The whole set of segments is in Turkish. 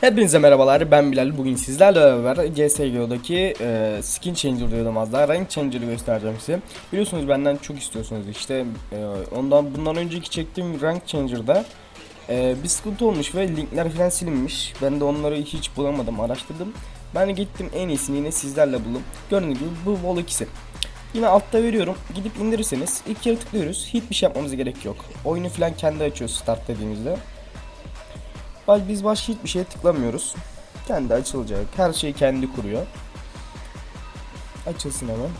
Hepinize merhabalar ben Bilal. Bugün sizlerle beraber CSGO'daki e, skin changer diyordum az daha. Rank changer'ı göstereceğim size. Biliyorsunuz benden çok istiyorsunuz işte. E, ondan bundan önceki çektiğim rank changer'da e, bir sıkıntı olmuş ve linkler falan silinmiş. Ben de onları hiç bulamadım araştırdım. Ben gittim en iyisini yine sizlerle buldum. Gördüğünüz gibi bu Vol 2'si Yine altta veriyorum. Gidip indirirseniz ilk kere tıklıyoruz. Hiçbir şey yapmamıza gerek yok. Oyunu falan kendi açıyor start dediğimizde biz başka hiçbir şeye tıklamıyoruz. Kendi açılacak. Her şeyi kendi kuruyor. Açılsın hemen.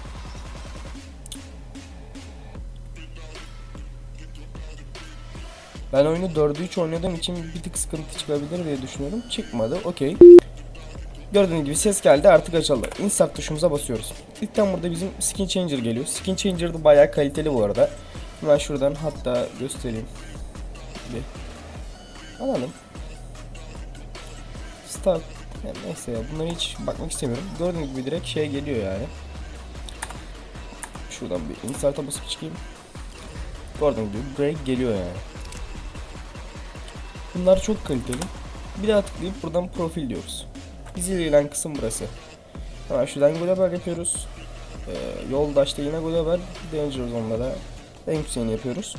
Ben oyunu 4'ü 3 oynadığım için bir tık sıkıntı çıkabilir diye düşünüyorum. Çıkmadı. Okey. Gördüğünüz gibi ses geldi artık açıldı. Insert tuşumuza basıyoruz. İlkten burada bizim skin changer geliyor. Skin changer da bayağı kaliteli bu arada. Hemen şuradan hatta göstereyim. Bir alalım. Start. Yani neyse ya bunlara hiç bakmak istemiyorum. Gördüğünüz gibi direkt şey geliyor yani. Şuradan bir insert'a basıp çıkayım. Gördüğünüz gibi direkt geliyor yani. Bunlar çok kaliteli. Bir daha tıklayıp buradan profil diyoruz. Bizi ilgilenen kısım burası. Hemen şuradan global yapıyoruz. Ee, yoldaşta yine global. Danger Zone'da da en yükseğini yapıyoruz.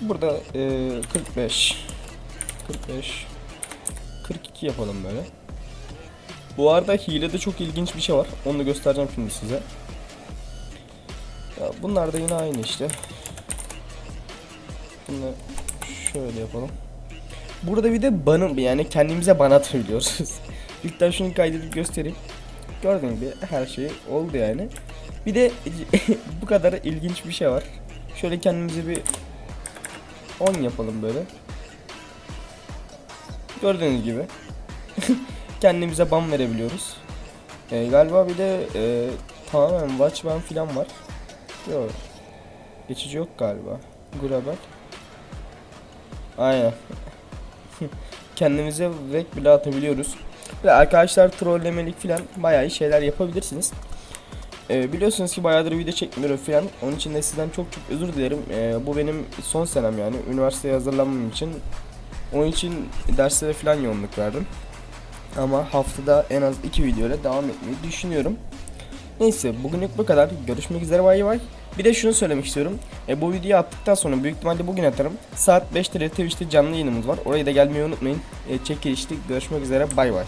Burada e, 45 45 42 yapalım böyle. Bu arada hilede çok ilginç bir şey var. Onu da göstereceğim şimdi size. Ya bunlar da yine aynı işte. Bunu şöyle yapalım. Burada bir de banı yani kendimize ban atabiliyoruz. İlkten şunu kaydedip göstereyim. Gördüğünüz gibi her şey oldu yani. Bir de bu kadar ilginç bir şey var. Şöyle kendimize bir 10 yapalım böyle. Gördüğünüz gibi kendimize ban verebiliyoruz. Ee, galiba bir de e, tamamen watch ban filan var. Yok. Geçici yok galiba. Global. Aynen. kendimize rek bile atabiliyoruz. Ve arkadaşlar trollemelik filan bayağı iyi şeyler yapabilirsiniz. Ee, biliyorsunuz ki bayağıdır video çekmiyorum filan. Onun için de sizden çok çok özür dilerim. Ee, bu benim son senem yani. Üniversiteye hazırlanmam için onun için derslere falan yoğunluk verdim. Ama haftada en az iki video ile devam etmeyi düşünüyorum. Neyse bugünlük bu kadar. Görüşmek üzere bay bay. Bir de şunu söylemek istiyorum. E, bu videoyu attıktan sonra büyük ihtimalle bugün atarım. Saat 5'te Twitch'te canlı yayınımız var. Oraya da gelmeyi unutmayın. E, çekilişte görüşmek üzere bay bay.